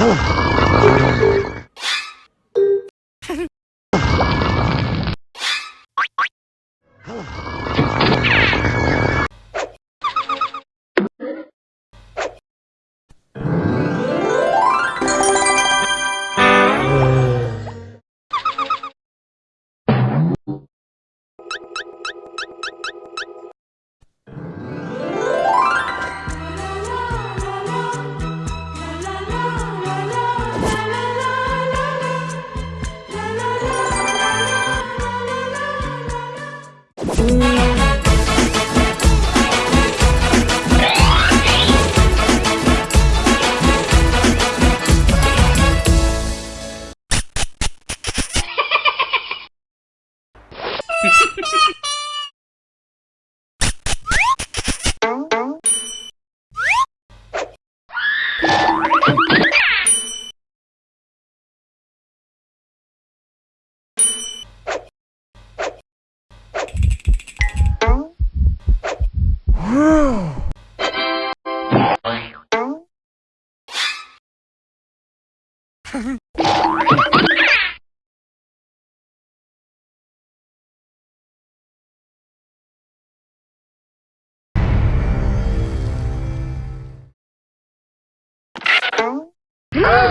Huh. Ha Ah!